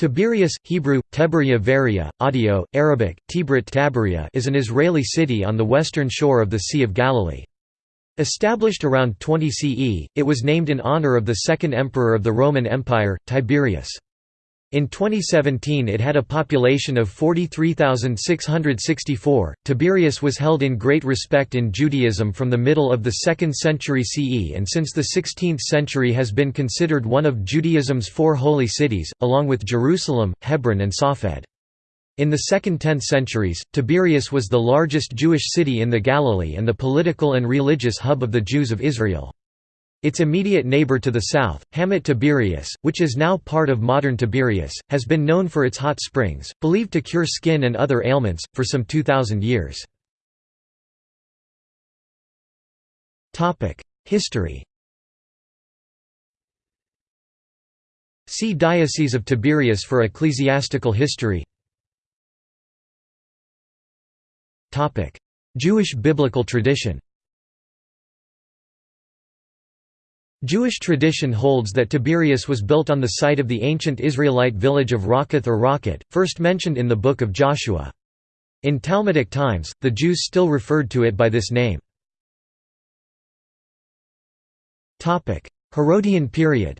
Tiberias, Hebrew, Teberia Varia, audio, Arabic, Tibrit Tabaria is an Israeli city on the western shore of the Sea of Galilee. Established around 20 CE, it was named in honor of the second emperor of the Roman Empire, Tiberius. In 2017 it had a population of 43,664. Tiberias was held in great respect in Judaism from the middle of the 2nd century CE and since the 16th century has been considered one of Judaism's four holy cities, along with Jerusalem, Hebron and Safed. In the 2nd–10th centuries, Tiberias was the largest Jewish city in the Galilee and the political and religious hub of the Jews of Israel. Its immediate neighbor to the south, Hamat Tiberias, which is now part of modern Tiberias, has been known for its hot springs, believed to cure skin and other ailments, for some 2,000 years. History. See Diocese of Tiberias for ecclesiastical history. Jewish biblical tradition Jewish tradition holds that Tiberias was built on the site of the ancient Israelite village of Rakkath or Rakat, first mentioned in the Book of Joshua. In Talmudic times, the Jews still referred to it by this name. Herodian period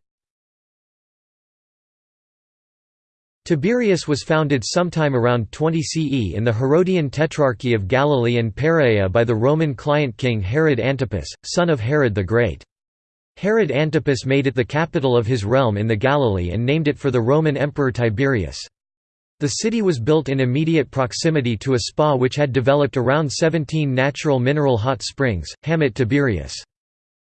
Tiberias was founded sometime around 20 CE in the Herodian Tetrarchy of Galilee and Perea by the Roman client king Herod Antipas, son of Herod the Great. Herod Antipas made it the capital of his realm in the Galilee and named it for the Roman Emperor Tiberius. The city was built in immediate proximity to a spa which had developed around 17 natural mineral hot springs, Hamat Tiberius.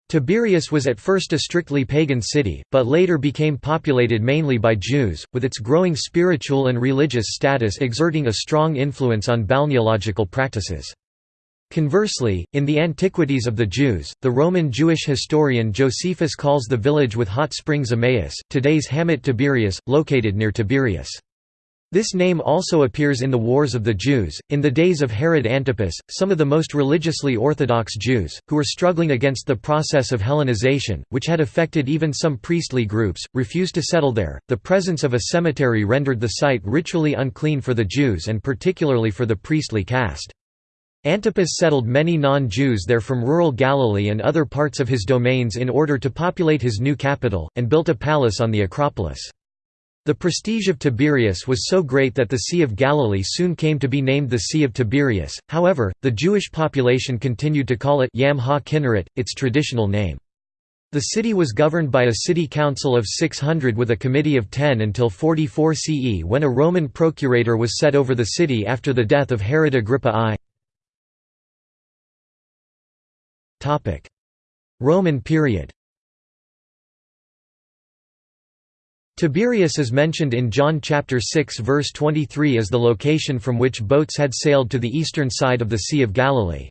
Tiberias was at first a strictly pagan city, but later became populated mainly by Jews, with its growing spiritual and religious status exerting a strong influence on balneological practices. Conversely, in the Antiquities of the Jews, the Roman Jewish historian Josephus calls the village with hot springs Emmaus, today's Hamat Tiberias, located near Tiberias. This name also appears in the Wars of the Jews. In the days of Herod Antipas, some of the most religiously orthodox Jews, who were struggling against the process of Hellenization, which had affected even some priestly groups, refused to settle there. The presence of a cemetery rendered the site ritually unclean for the Jews and particularly for the priestly caste. Antipas settled many non-Jews there from rural Galilee and other parts of his domains in order to populate his new capital, and built a palace on the Acropolis. The prestige of Tiberias was so great that the Sea of Galilee soon came to be named the Sea of Tiberias, however, the Jewish population continued to call it Yam ha-Kinneret, its traditional name. The city was governed by a city council of 600 with a committee of 10 until 44 CE when a Roman procurator was set over the city after the death of Herod Agrippa I. Roman period Tiberias is mentioned in John chapter 6 verse 23 as the location from which boats had sailed to the eastern side of the Sea of Galilee.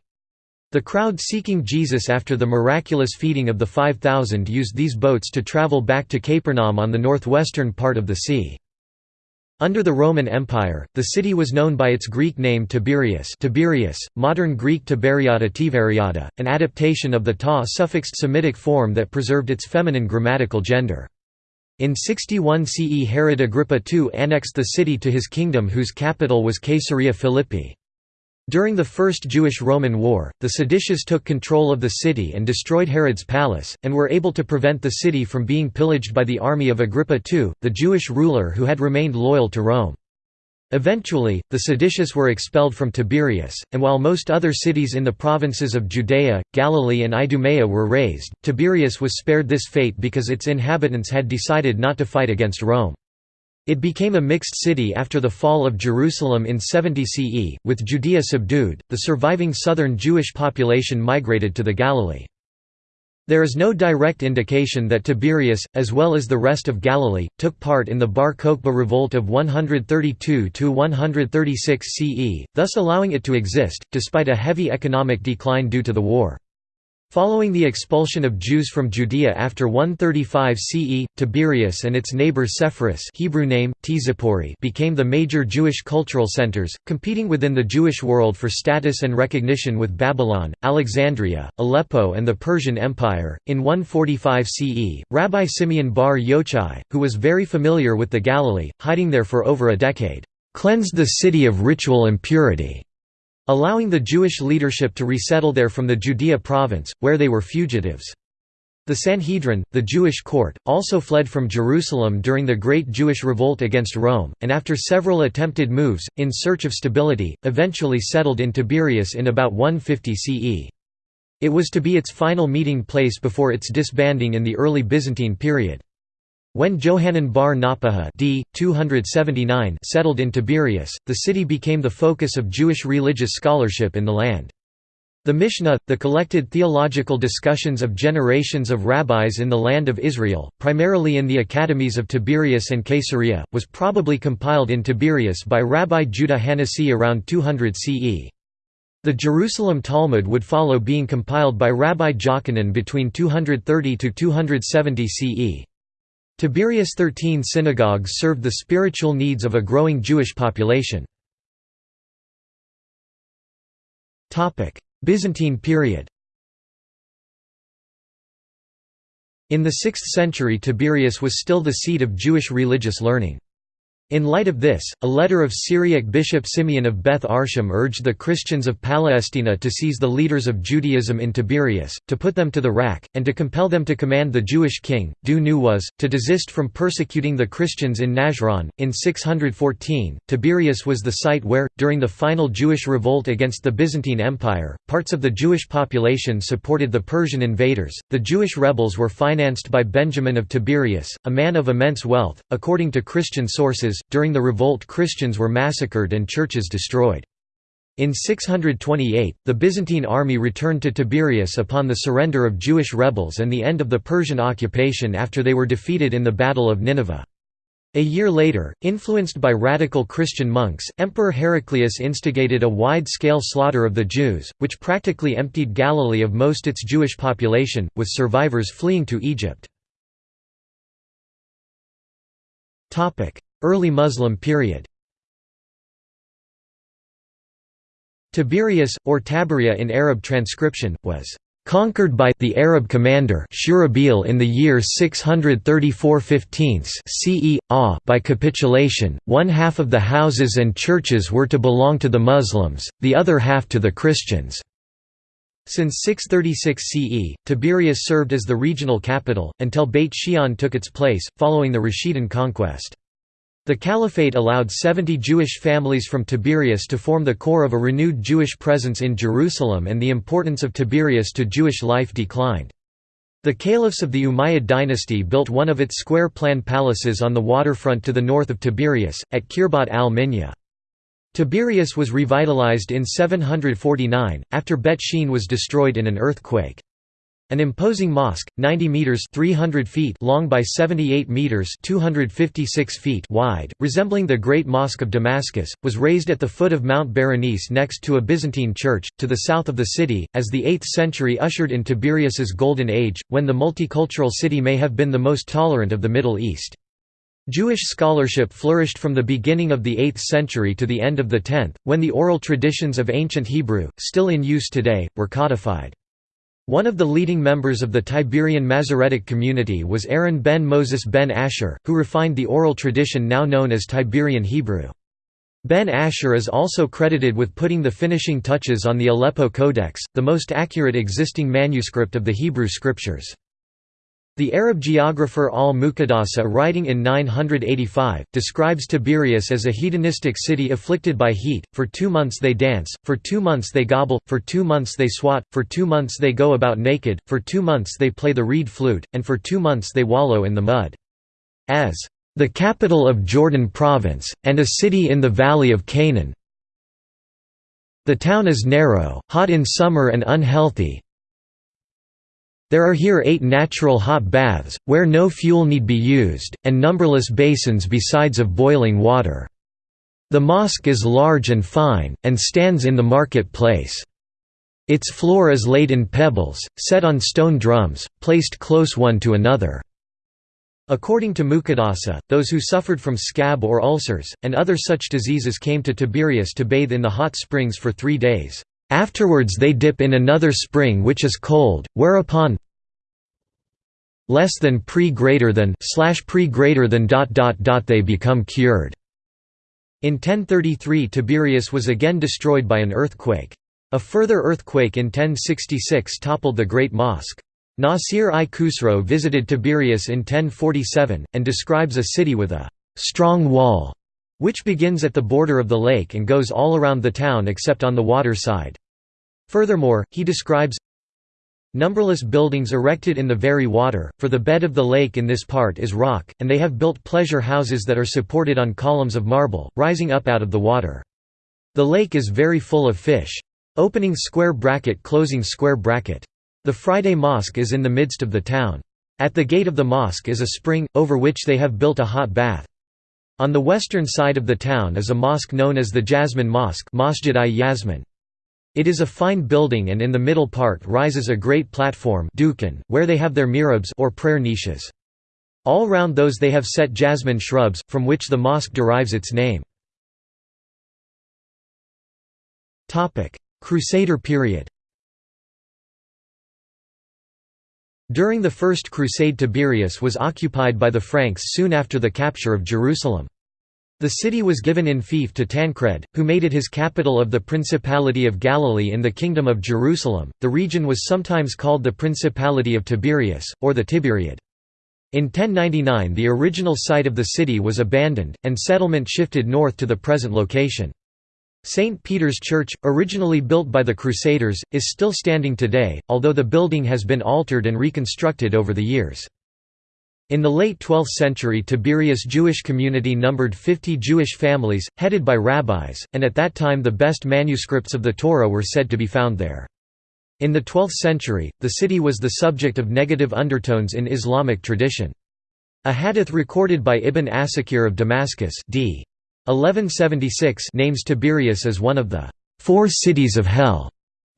The crowd seeking Jesus after the miraculous feeding of the 5,000 used these boats to travel back to Capernaum on the northwestern part of the sea. Under the Roman Empire, the city was known by its Greek name Tiberias Tiberius, modern Greek Tiberiada Tiveriada, an adaptation of the ta suffixed Semitic form that preserved its feminine grammatical gender. In 61 CE Herod Agrippa II annexed the city to his kingdom whose capital was Caesarea Philippi. During the First Jewish–Roman War, the seditious took control of the city and destroyed Herod's palace, and were able to prevent the city from being pillaged by the army of Agrippa II, the Jewish ruler who had remained loyal to Rome. Eventually, the seditious were expelled from Tiberias, and while most other cities in the provinces of Judea, Galilee and Idumea were razed, Tiberias was spared this fate because its inhabitants had decided not to fight against Rome. It became a mixed city after the fall of Jerusalem in 70 CE, with Judea subdued, the surviving southern Jewish population migrated to the Galilee. There is no direct indication that Tiberias, as well as the rest of Galilee, took part in the Bar Kokhba revolt of 132–136 CE, thus allowing it to exist, despite a heavy economic decline due to the war. Following the expulsion of Jews from Judea after 135 CE, Tiberias and its neighbor Sepphoris Hebrew name, became the major Jewish cultural centers, competing within the Jewish world for status and recognition with Babylon, Alexandria, Aleppo and the Persian Empire. In 145 CE, Rabbi Simeon bar Yochai, who was very familiar with the Galilee, hiding there for over a decade, "...cleansed the city of ritual impurity." Allowing the Jewish leadership to resettle there from the Judea province, where they were fugitives. The Sanhedrin, the Jewish court, also fled from Jerusalem during the Great Jewish Revolt against Rome, and after several attempted moves, in search of stability, eventually settled in Tiberias in about 150 CE. It was to be its final meeting place before its disbanding in the early Byzantine period. When Johanan bar Nappaha d. 279 settled in Tiberias, the city became the focus of Jewish religious scholarship in the land. The Mishnah, the collected theological discussions of generations of rabbis in the land of Israel, primarily in the academies of Tiberias and Caesarea, was probably compiled in Tiberias by Rabbi Judah Hanasi around 200 CE. The Jerusalem Talmud would follow being compiled by Rabbi Jochanan between 230 to 270 CE. Tiberias' thirteen synagogues served the spiritual needs of a growing Jewish population. Byzantine period In the 6th century Tiberias was still the seat of Jewish religious learning. In light of this, a letter of Syriac Bishop Simeon of Beth Arsham urged the Christians of Palestina to seize the leaders of Judaism in Tiberias, to put them to the rack, and to compel them to command the Jewish king. Dhu Nuwas, to desist from persecuting the Christians in Najran. In 614, Tiberias was the site where, during the final Jewish revolt against the Byzantine Empire, parts of the Jewish population supported the Persian invaders. The Jewish rebels were financed by Benjamin of Tiberias, a man of immense wealth, according to Christian sources during the revolt Christians were massacred and churches destroyed. In 628, the Byzantine army returned to Tiberias upon the surrender of Jewish rebels and the end of the Persian occupation after they were defeated in the Battle of Nineveh. A year later, influenced by radical Christian monks, Emperor Heraclius instigated a wide-scale slaughter of the Jews, which practically emptied Galilee of most its Jewish population, with survivors fleeing to Egypt. Early Muslim period Tiberias, or Tabaria in Arab transcription, was conquered by the Arab commander Shurahbil in the year 634 15 CE, by capitulation, one half of the houses and churches were to belong to the Muslims, the other half to the Christians. Since 636 CE, Tiberias served as the regional capital, until Beit Shean took its place, following the Rashidun conquest. The Caliphate allowed 70 Jewish families from Tiberias to form the core of a renewed Jewish presence in Jerusalem and the importance of Tiberias to Jewish life declined. The caliphs of the Umayyad dynasty built one of its square-plan palaces on the waterfront to the north of Tiberias, at Khirbat al-Minya. Tiberias was revitalized in 749, after Bet Shean was destroyed in an earthquake. An imposing mosque, 90 meters (300 feet) long by 78 meters (256 feet) wide, resembling the Great Mosque of Damascus, was raised at the foot of Mount Berenice next to a Byzantine church to the south of the city, as the 8th century ushered in Tiberias's golden age, when the multicultural city may have been the most tolerant of the Middle East. Jewish scholarship flourished from the beginning of the 8th century to the end of the 10th, when the oral traditions of ancient Hebrew, still in use today, were codified. One of the leading members of the Tiberian Masoretic community was Aaron ben Moses ben Asher, who refined the oral tradition now known as Tiberian Hebrew. Ben Asher is also credited with putting the finishing touches on the Aleppo Codex, the most accurate existing manuscript of the Hebrew scriptures. The Arab geographer al-Muqaddasi writing in 985, describes Tiberias as a hedonistic city afflicted by heat, for two months they dance, for two months they gobble, for two months they swat, for two months they go about naked, for two months they play the reed flute, and for two months they wallow in the mud. As the capital of Jordan province, and a city in the valley of Canaan. The town is narrow, hot in summer and unhealthy, there are here eight natural hot baths, where no fuel need be used, and numberless basins besides of boiling water. The mosque is large and fine, and stands in the market place. Its floor is laid in pebbles, set on stone drums, placed close one to another." According to Muqaddasi, those who suffered from scab or ulcers, and other such diseases came to Tiberias to bathe in the hot springs for three days. Afterwards they dip in another spring which is cold, whereupon less than pre greater than slash pre greater than dot dot dot they become cured. In 1033 Tiberias was again destroyed by an earthquake. A further earthquake in 1066 toppled the Great Mosque. Nasir i Khusro visited Tiberias in 1047, and describes a city with a «strong wall» which begins at the border of the lake and goes all around the town except on the water side. Furthermore, he describes numberless buildings erected in the very water, for the bed of the lake in this part is rock, and they have built pleasure houses that are supported on columns of marble, rising up out of the water. The lake is very full of fish. Opening square bracket closing square bracket. The Friday Mosque is in the midst of the town. At the gate of the mosque is a spring, over which they have built a hot bath. On the western side of the town is a mosque known as the Jasmine Mosque Masjid i Yasmin. It is a fine building and in the middle part rises a great platform where they have their mihrabs or prayer niches. All round those they have set jasmine shrubs, from which the mosque derives its name. Crusader period During the First Crusade Tiberias was occupied by the Franks soon after the capture of Jerusalem. The city was given in fief to Tancred, who made it his capital of the Principality of Galilee in the Kingdom of Jerusalem. The region was sometimes called the Principality of Tiberias, or the Tiberiad. In 1099 the original site of the city was abandoned, and settlement shifted north to the present location. St. Peter's Church, originally built by the Crusaders, is still standing today, although the building has been altered and reconstructed over the years. In the late 12th century Tiberias Jewish community numbered 50 Jewish families, headed by rabbis, and at that time the best manuscripts of the Torah were said to be found there. In the 12th century, the city was the subject of negative undertones in Islamic tradition. A hadith recorded by Ibn Asakir of Damascus d. 1176 names Tiberias as one of the four cities of hell.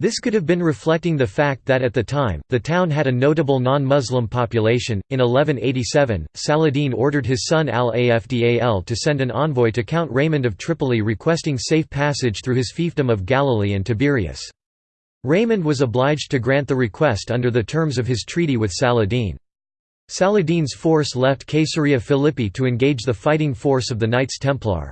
This could have been reflecting the fact that at the time, the town had a notable non-Muslim population. In 1187, Saladin ordered his son al-Afdal to send an envoy to Count Raymond of Tripoli requesting safe passage through his fiefdom of Galilee and Tiberias. Raymond was obliged to grant the request under the terms of his treaty with Saladin. Saladin's force left Caesarea Philippi to engage the fighting force of the Knights Templar.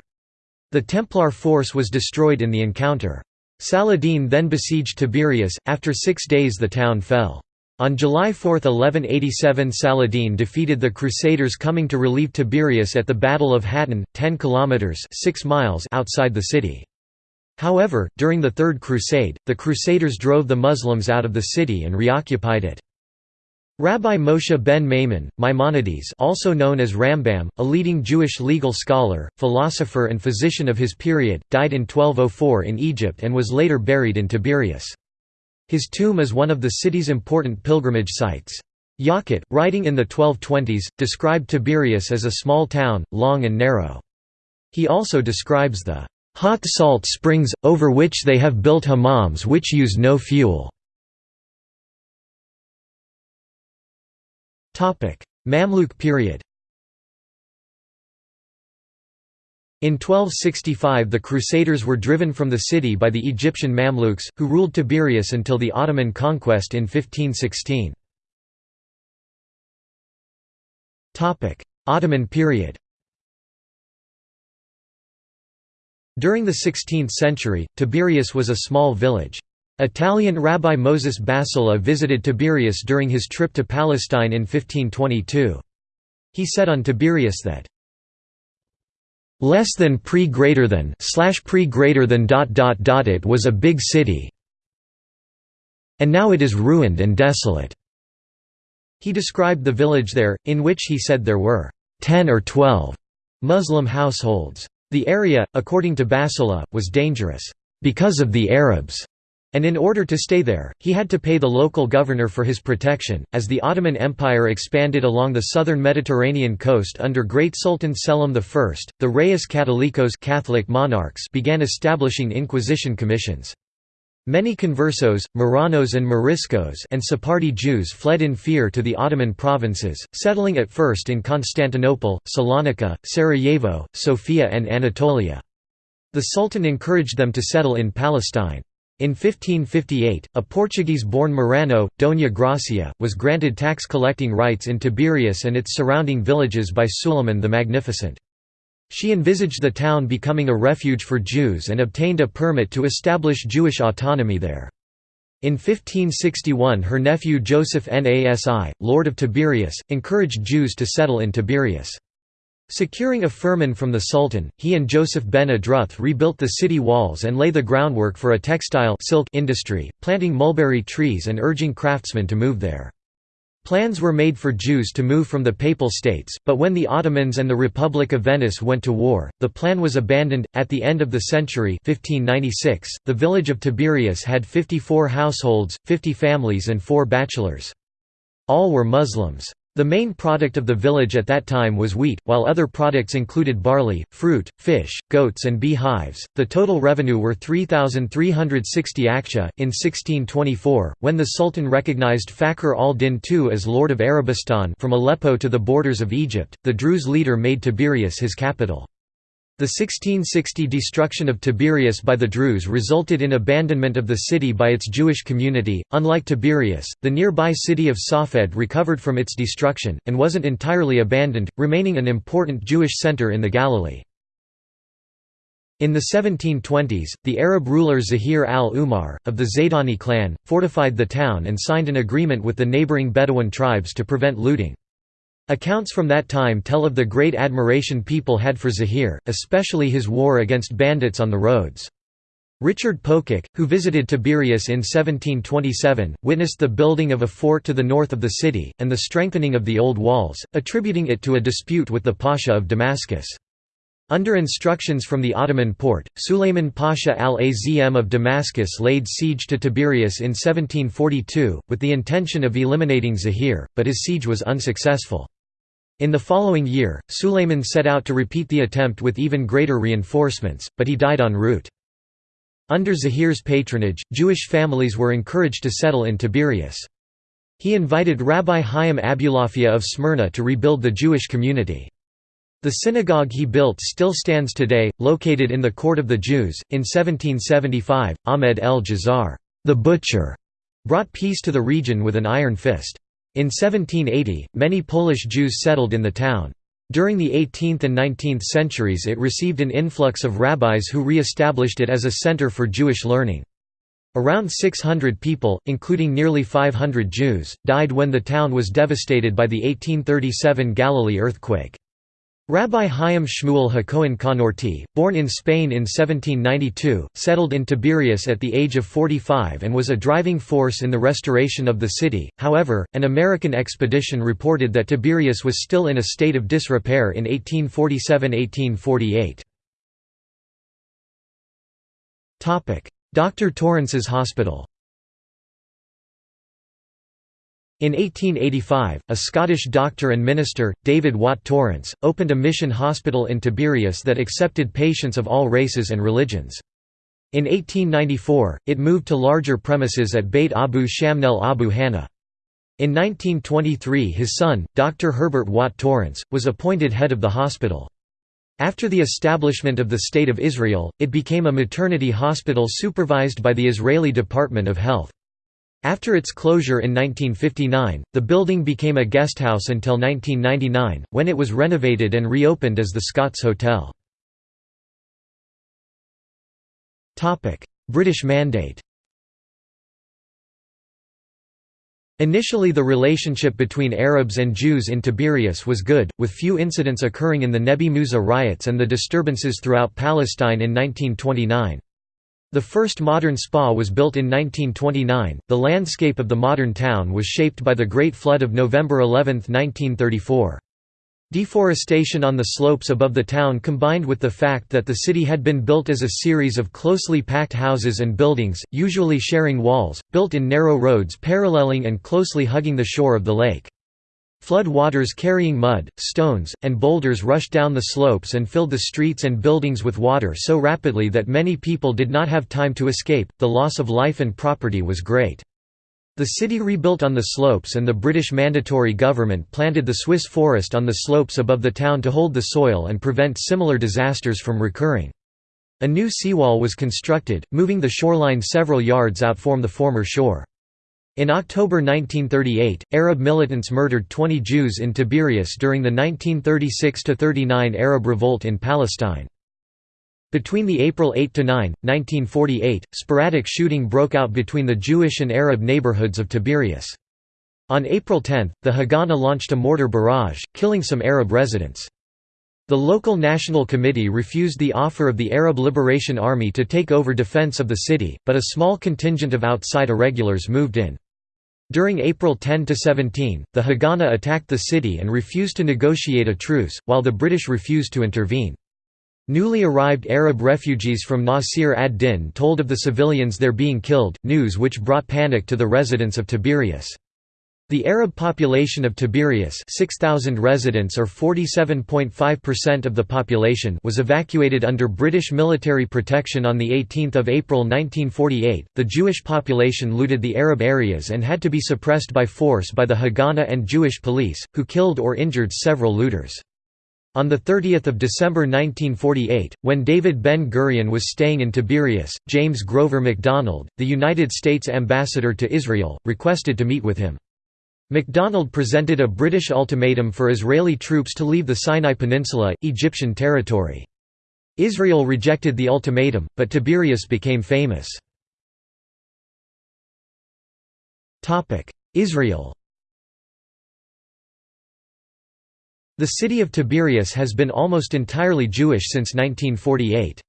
The Templar force was destroyed in the encounter. Saladin then besieged Tiberias, after six days the town fell. On July 4, 1187 Saladin defeated the Crusaders coming to relieve Tiberias at the Battle of Hattin, 10 kilometers 6 miles outside the city. However, during the Third Crusade, the Crusaders drove the Muslims out of the city and reoccupied it. Rabbi Moshe ben Maimon, Maimonides also known as Rambam, a leading Jewish legal scholar, philosopher and physician of his period, died in 1204 in Egypt and was later buried in Tiberias. His tomb is one of the city's important pilgrimage sites. Yaqut, writing in the 1220s, described Tiberias as a small town, long and narrow. He also describes the hot salt springs, over which they have built hammams which use no fuel. Mamluk period In 1265 the Crusaders were driven from the city by the Egyptian Mamluks, who ruled Tiberias until the Ottoman conquest in 1516. Ottoman period During the 16th century, Tiberias was a small village. Italian Rabbi Moses Basola visited Tiberias during his trip to Palestine in 1522. He said on Tiberias that less than pre greater than slash pre greater than dot dot dot it was a big city and now it is ruined and desolate. He described the village there in which he said there were 10 or 12 muslim households. The area according to basola was dangerous because of the arabs and in order to stay there, he had to pay the local governor for his protection. As the Ottoman Empire expanded along the southern Mediterranean coast under Great Sultan Selim I, the Reyes Catholicos Catholic monarchs began establishing inquisition commissions. Many conversos, Marranos and Moriscos and Sephardi Jews fled in fear to the Ottoman provinces, settling at first in Constantinople, Salonika, Sarajevo, Sofia and Anatolia. The Sultan encouraged them to settle in Palestine. In 1558, a Portuguese-born Marrano, Dona Gracia, was granted tax-collecting rights in Tiberias and its surrounding villages by Suleiman the Magnificent. She envisaged the town becoming a refuge for Jews and obtained a permit to establish Jewish autonomy there. In 1561 her nephew Joseph Nasi, Lord of Tiberias, encouraged Jews to settle in Tiberias. Securing a firman from the Sultan, he and Joseph ben Adruth rebuilt the city walls and lay the groundwork for a textile silk industry, planting mulberry trees and urging craftsmen to move there. Plans were made for Jews to move from the Papal States, but when the Ottomans and the Republic of Venice went to war, the plan was abandoned. At the end of the century, 1596, the village of Tiberias had 54 households, 50 families, and 4 bachelors. All were Muslims. The main product of the village at that time was wheat, while other products included barley, fruit, fish, goats, and beehives. The total revenue were 3,360 akçe. In 1624, when the Sultan recognized Fakhr al-Din II as Lord of Arabistan from Aleppo to the borders of Egypt, the Druze leader made Tiberias his capital. The 1660 destruction of Tiberias by the Druze resulted in abandonment of the city by its Jewish community. Unlike Tiberias, the nearby city of Safed recovered from its destruction, and wasn't entirely abandoned, remaining an important Jewish center in the Galilee. In the 1720s, the Arab ruler Zahir al-Umar, of the Zaydani clan, fortified the town and signed an agreement with the neighboring Bedouin tribes to prevent looting. Accounts from that time tell of the great admiration people had for Zahir, especially his war against bandits on the roads. Richard Pococke, who visited Tiberias in 1727, witnessed the building of a fort to the north of the city, and the strengthening of the old walls, attributing it to a dispute with the Pasha of Damascus. Under instructions from the Ottoman Porte, Suleiman Pasha al-Azm of Damascus laid siege to Tiberias in 1742, with the intention of eliminating Zahir, but his siege was unsuccessful. In the following year, Sulayman set out to repeat the attempt with even greater reinforcements, but he died en route. Under Zahir's patronage, Jewish families were encouraged to settle in Tiberias. He invited Rabbi Chaim Abulafia of Smyrna to rebuild the Jewish community. The synagogue he built still stands today, located in the Court of the Jews. In 1775, Ahmed el Jazar, the butcher, brought peace to the region with an iron fist. In 1780, many Polish Jews settled in the town. During the 18th and 19th centuries it received an influx of rabbis who re-established it as a center for Jewish learning. Around 600 people, including nearly 500 Jews, died when the town was devastated by the 1837 Galilee earthquake. Rabbi Chaim Shmuel HaKohen Kanorti, born in Spain in 1792, settled in Tiberias at the age of 45 and was a driving force in the restoration of the city. However, an American expedition reported that Tiberias was still in a state of disrepair in 1847–1848. Dr. Torrance's Hospital In 1885, a Scottish doctor and minister, David Watt Torrance, opened a mission hospital in Tiberias that accepted patients of all races and religions. In 1894, it moved to larger premises at Beit Abu Shamnel Abu Hannah. In 1923 his son, Dr. Herbert Watt Torrance, was appointed head of the hospital. After the establishment of the State of Israel, it became a maternity hospital supervised by the Israeli Department of Health. After its closure in 1959, the building became a guesthouse until 1999, when it was renovated and reopened as the Scots Hotel. British Mandate Initially the relationship between Arabs and Jews in Tiberias was good, with few incidents occurring in the Nebi Musa riots and the disturbances throughout Palestine in 1929. The first modern spa was built in 1929. The landscape of the modern town was shaped by the Great Flood of November 11, 1934. Deforestation on the slopes above the town combined with the fact that the city had been built as a series of closely packed houses and buildings, usually sharing walls, built in narrow roads paralleling and closely hugging the shore of the lake. Flood waters carrying mud, stones, and boulders rushed down the slopes and filled the streets and buildings with water so rapidly that many people did not have time to escape. The loss of life and property was great. The city rebuilt on the slopes and the British Mandatory government planted the Swiss forest on the slopes above the town to hold the soil and prevent similar disasters from recurring. A new seawall was constructed, moving the shoreline several yards out from the former shore. In October 1938, Arab militants murdered 20 Jews in Tiberias during the 1936–39 Arab Revolt in Palestine. Between the April 8–9, 1948, sporadic shooting broke out between the Jewish and Arab neighborhoods of Tiberias. On April 10, the Haganah launched a mortar barrage, killing some Arab residents. The local National Committee refused the offer of the Arab Liberation Army to take over defense of the city, but a small contingent of outside irregulars moved in. During April 10–17, the Haganah attacked the city and refused to negotiate a truce, while the British refused to intervene. Newly arrived Arab refugees from Nasir ad-Din told of the civilians there being killed, news which brought panic to the residents of Tiberias. The Arab population of Tiberias 6,000 residents or 47.5% of the population was evacuated under British military protection on 18 April 1948. The Jewish population looted the Arab areas and had to be suppressed by force by the Haganah and Jewish police, who killed or injured several looters. On 30 December 1948, when David Ben-Gurion was staying in Tiberias, James Grover McDonald, the United States ambassador to Israel, requested to meet with him. McDonald presented a British ultimatum for Israeli troops to leave the Sinai Peninsula, Egyptian territory. Israel rejected the ultimatum, but Tiberias became famous. Israel The city of Tiberias has been almost entirely Jewish since 1948.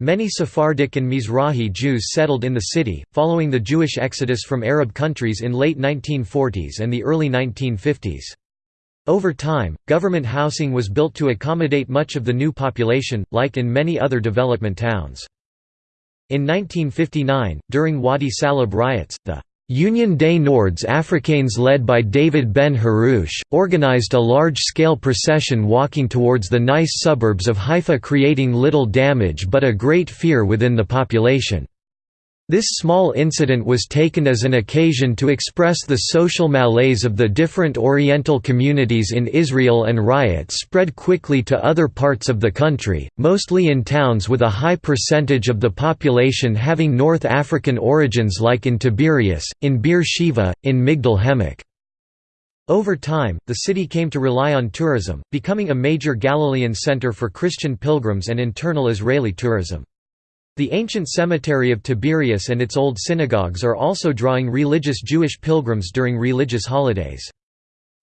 Many Sephardic and Mizrahi Jews settled in the city, following the Jewish exodus from Arab countries in late 1940s and the early 1950s. Over time, government housing was built to accommodate much of the new population, like in many other development towns. In 1959, during Wadi Salib riots, the Union des Nords Africains led by David Ben Harouche, organized a large-scale procession walking towards the nice suburbs of Haifa creating little damage but a great fear within the population. This small incident was taken as an occasion to express the social malaise of the different Oriental communities in Israel and riots spread quickly to other parts of the country, mostly in towns with a high percentage of the population having North African origins like in Tiberias, in Beer Sheva, in Migdal Haemek. Over time, the city came to rely on tourism, becoming a major Galilean center for Christian pilgrims and internal Israeli tourism. The ancient cemetery of Tiberias and its old synagogues are also drawing religious Jewish pilgrims during religious holidays.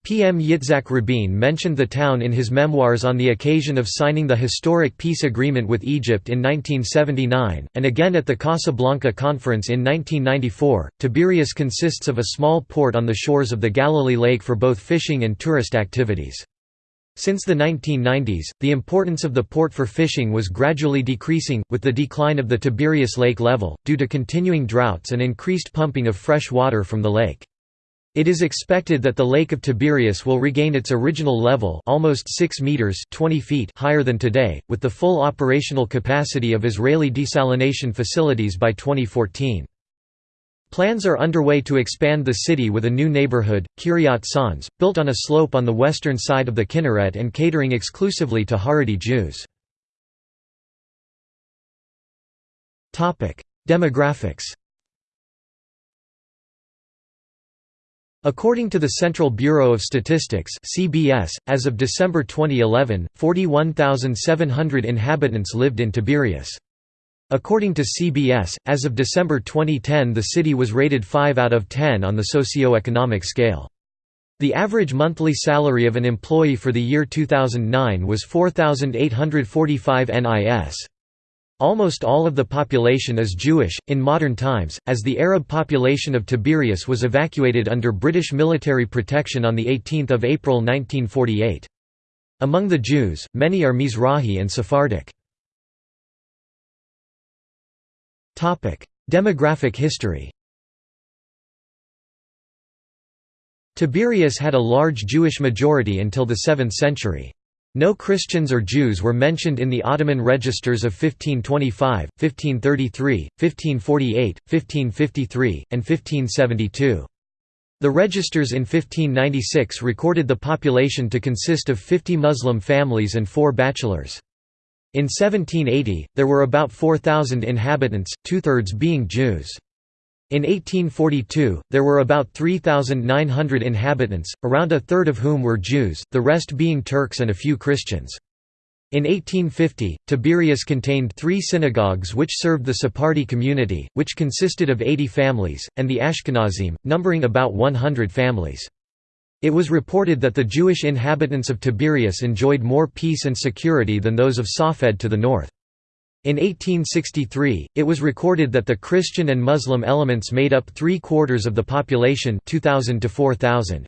P. M. Yitzhak Rabin mentioned the town in his memoirs on the occasion of signing the historic peace agreement with Egypt in 1979, and again at the Casablanca Conference in 1994. Tiberias consists of a small port on the shores of the Galilee Lake for both fishing and tourist activities. Since the 1990s, the importance of the port for fishing was gradually decreasing, with the decline of the Tiberias Lake level, due to continuing droughts and increased pumping of fresh water from the lake. It is expected that the Lake of Tiberias will regain its original level almost 6 meters 20 feet higher than today, with the full operational capacity of Israeli desalination facilities by 2014. Plans are underway to expand the city with a new neighborhood, Kiryat Sanz, built on a slope on the western side of the Kinneret and catering exclusively to Haredi Jews. Demographics According to the Central Bureau of Statistics (CBS), as of December 2011, 41,700 inhabitants lived in Tiberias. According to CBS, as of December 2010 the city was rated 5 out of 10 on the socio-economic scale. The average monthly salary of an employee for the year 2009 was 4,845 NIS. Almost all of the population is Jewish, in modern times, as the Arab population of Tiberias was evacuated under British military protection on 18 April 1948. Among the Jews, many are Mizrahi and Sephardic. Demographic history Tiberias had a large Jewish majority until the 7th century. No Christians or Jews were mentioned in the Ottoman registers of 1525, 1533, 1548, 1553, and 1572. The registers in 1596 recorded the population to consist of 50 Muslim families and four bachelors. In 1780, there were about 4,000 inhabitants, two-thirds being Jews. In 1842, there were about 3,900 inhabitants, around a third of whom were Jews, the rest being Turks and a few Christians. In 1850, Tiberias contained three synagogues which served the Sephardi community, which consisted of 80 families, and the Ashkenazim, numbering about 100 families. It was reported that the Jewish inhabitants of Tiberias enjoyed more peace and security than those of Safed to the north. In 1863, it was recorded that the Christian and Muslim elements made up three-quarters of the population 2000 to 4,000.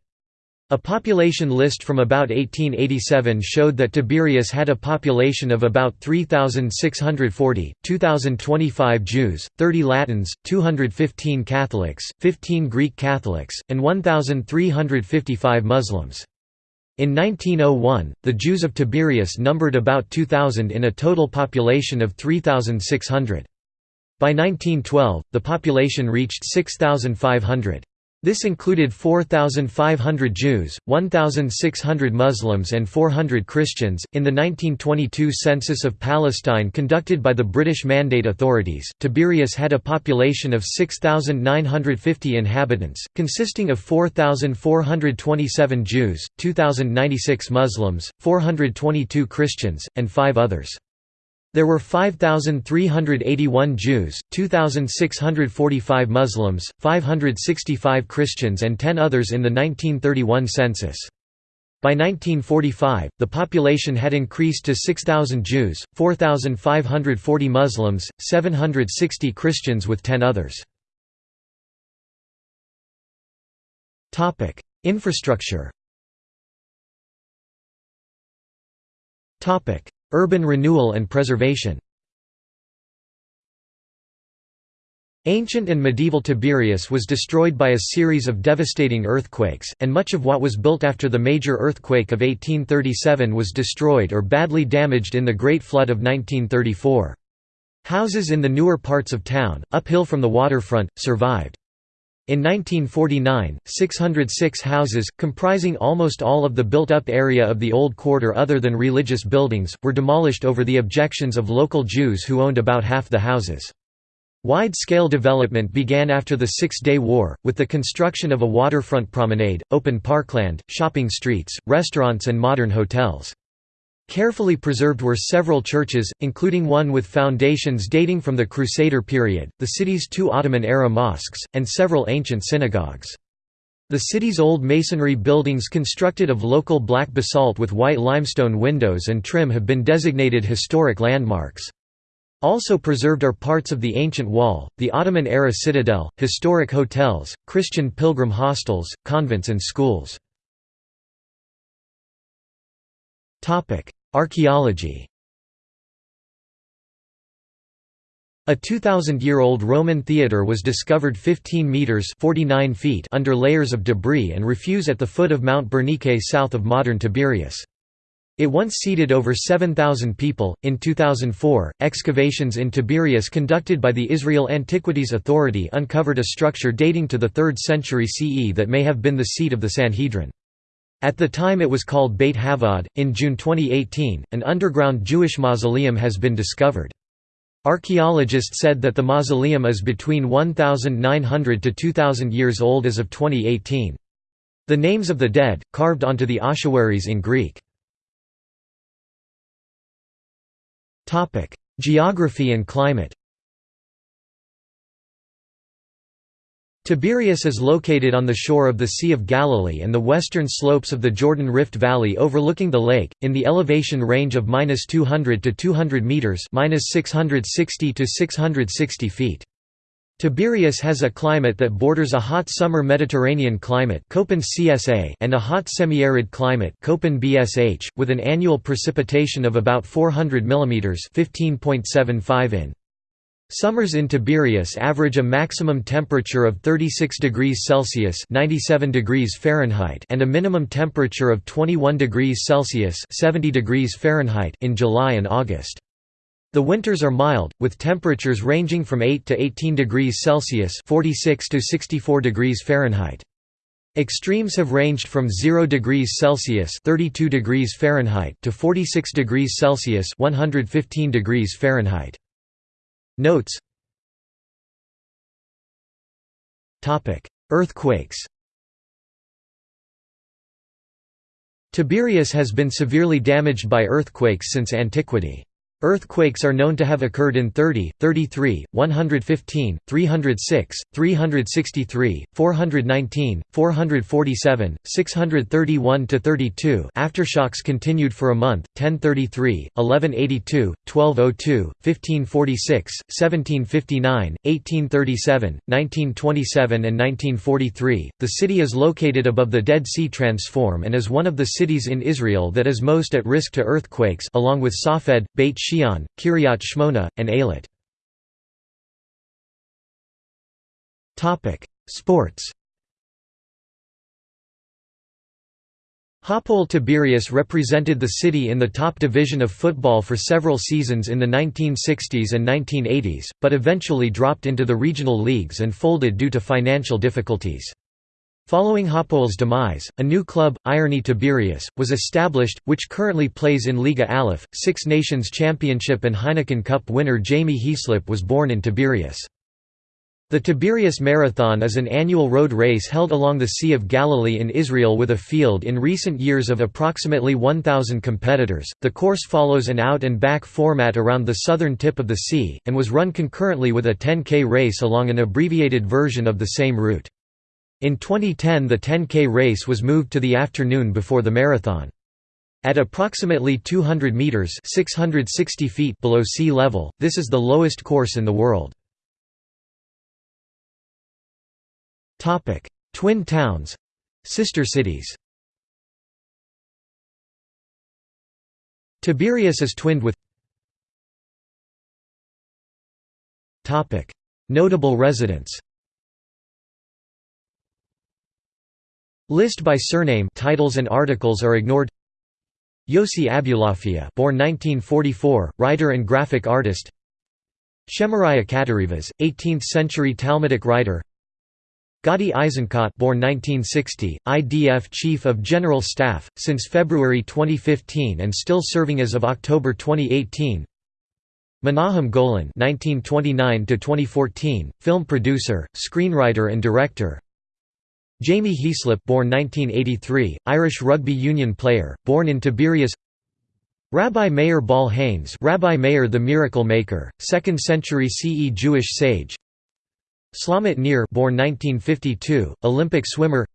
A population list from about 1887 showed that Tiberias had a population of about 3,640, 2,025 Jews, 30 Latins, 215 Catholics, 15 Greek Catholics, and 1,355 Muslims. In 1901, the Jews of Tiberias numbered about 2,000 in a total population of 3,600. By 1912, the population reached 6,500. This included 4,500 Jews, 1,600 Muslims, and 400 Christians. In the 1922 census of Palestine conducted by the British Mandate authorities, Tiberias had a population of 6,950 inhabitants, consisting of 4,427 Jews, 2,096 Muslims, 422 Christians, and five others. There were 5,381 Jews, 2,645 Muslims, 565 Christians and 10 others in the 1931 census. By 1945, the population had increased to 6,000 Jews, 4,540 Muslims, 760 Christians with 10 others. Infrastructure Urban renewal and preservation Ancient and medieval Tiberias was destroyed by a series of devastating earthquakes, and much of what was built after the major earthquake of 1837 was destroyed or badly damaged in the Great Flood of 1934. Houses in the newer parts of town, uphill from the waterfront, survived. In 1949, 606 houses, comprising almost all of the built-up area of the Old Quarter other than religious buildings, were demolished over the objections of local Jews who owned about half the houses. Wide-scale development began after the Six-Day War, with the construction of a waterfront promenade, open parkland, shopping streets, restaurants and modern hotels. Carefully preserved were several churches, including one with foundations dating from the Crusader period, the city's two Ottoman-era mosques, and several ancient synagogues. The city's old masonry buildings constructed of local black basalt with white limestone windows and trim have been designated historic landmarks. Also preserved are parts of the ancient wall, the Ottoman-era citadel, historic hotels, Christian pilgrim hostels, convents and schools. Archaeology A 2,000-year-old Roman theatre was discovered 15 metres 49 feet under layers of debris and refuse at the foot of Mount Berenice south of modern Tiberias. It once seated over 7,000 people. In 2004, excavations in Tiberias conducted by the Israel Antiquities Authority uncovered a structure dating to the 3rd century CE that may have been the seat of the Sanhedrin. At the time it was called Beit Havad. In June 2018, an underground Jewish mausoleum has been discovered. Archaeologists said that the mausoleum is between 1,900 to 2,000 years old as of 2018. The names of the dead, carved onto the ossuaries in Greek. Geography and climate Tiberias is located on the shore of the Sea of Galilee and the western slopes of the Jordan Rift Valley overlooking the lake, in the elevation range of 200 to 200 metres 660 to 660 feet. Tiberias has a climate that borders a hot summer Mediterranean climate and a hot semi-arid climate with an annual precipitation of about 400 mm 15.75 in. Summers in Tiberias average a maximum temperature of 36 degrees Celsius (97 degrees Fahrenheit) and a minimum temperature of 21 degrees Celsius (70 degrees Fahrenheit) in July and August. The winters are mild, with temperatures ranging from 8 to 18 degrees Celsius (46 to 64 degrees Fahrenheit). Extremes have ranged from 0 degrees Celsius (32 degrees Fahrenheit) to 46 degrees Celsius (115 degrees Fahrenheit). Notes. Earthquakes. Tiberias has been severely damaged by earthquakes since antiquity. Earthquakes are known to have occurred in 30, 33, 115, 306, 363, 419, 447, 631 to 32. Aftershocks continued for a month, 1033, 1182, 1202, 1546, 1759, 1837, 1927 and 1943. The city is located above the Dead Sea Transform and is one of the cities in Israel that is most at risk to earthquakes along with Safed, Beit Shean, Kiryat Shmona, and Eilat. Sports Hapoel Tiberias represented the city in the top division of football for several seasons in the 1960s and 1980s, but eventually dropped into the regional leagues and folded due to financial difficulties. Following Hapoel's demise, a new club, Ironi Tiberias, was established, which currently plays in Liga Aleph. Six Nations Championship and Heineken Cup winner Jamie Heaslip was born in Tiberias. The Tiberias Marathon is an annual road race held along the Sea of Galilee in Israel with a field in recent years of approximately 1,000 competitors. The course follows an out and back format around the southern tip of the sea, and was run concurrently with a 10K race along an abbreviated version of the same route. In 2010 the 10K race was moved to the afternoon before the marathon. At approximately 200 meters (660 feet) below sea level, this is the lowest course in the world. Topic: Twin towns, sister cities. Tiberias is twinned with Topic: Notable residents. List by surname titles and articles are ignored. Yossi Abulafia born 1944, writer and graphic artist. Shemariah Katarivas, 18th-century Talmudic writer. Gadi Eisenkot born 1960, IDF Chief of General Staff, since February 2015 and still serving as of October 2018 Menahem Golan 1929-2014 film producer, screenwriter and director Jamie Heaslip born 1983, Irish rugby union player, born in Tiberias. Rabbi Meir Baal HaNes Rabbi Meir the Miracle Maker, 2nd century CE Jewish sage. Shlomit Nir born 1952, Olympic swimmer.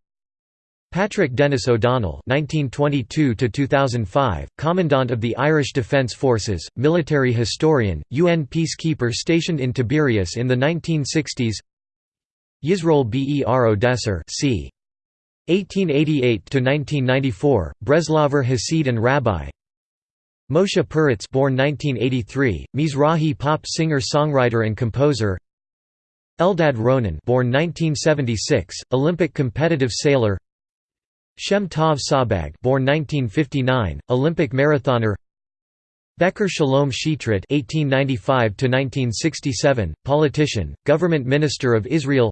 Patrick Dennis O'Donnell (1922–2005), Commandant of the Irish Defence Forces, military historian, UN peacekeeper stationed in Tiberias in the 1960s. Yisroel Ber Odesser c. 1888–1994, Breslaver Hasid and Rabbi Moshe Peretz born 1983, Mizrahi pop singer-songwriter and composer Eldad Ronen born 1976, Olympic competitive sailor Shem Tov Sabag born 1959, Olympic marathoner Bechor Shalom Shitrit (1895–1967), politician, government minister of Israel.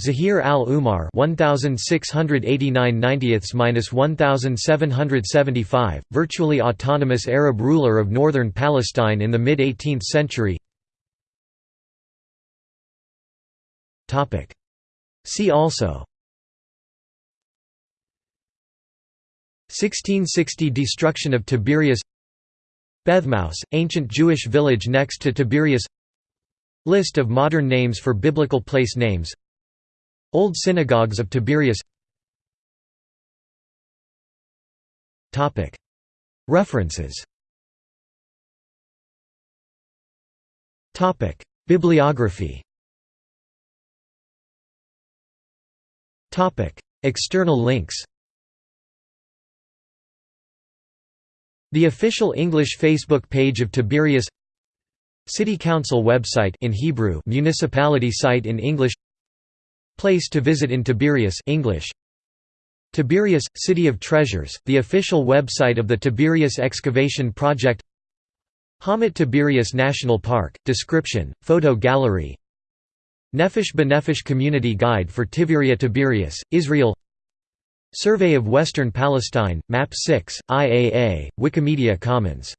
Zahir al-Umar 1689 1775 virtually autonomous Arab ruler of northern Palestine in the mid-18th century. See also. 1660 Destruction of Tiberias. Bethmaus, ancient Jewish village next to Tiberias. List of modern names for biblical place names Old synagogues of Tiberias. References. Bibliography. External links. The official English Facebook page of Tiberias. City Council website in Hebrew municipality site in English Place to visit in Tiberias English. Tiberias City of Treasures the official website of the Tiberias excavation project. Hamat Tiberias National Park description photo gallery. Nefesh B'Nefesh Community Guide for Tiberia Tiberias Israel. Survey of Western Palestine Map 6 IAA Wikimedia Commons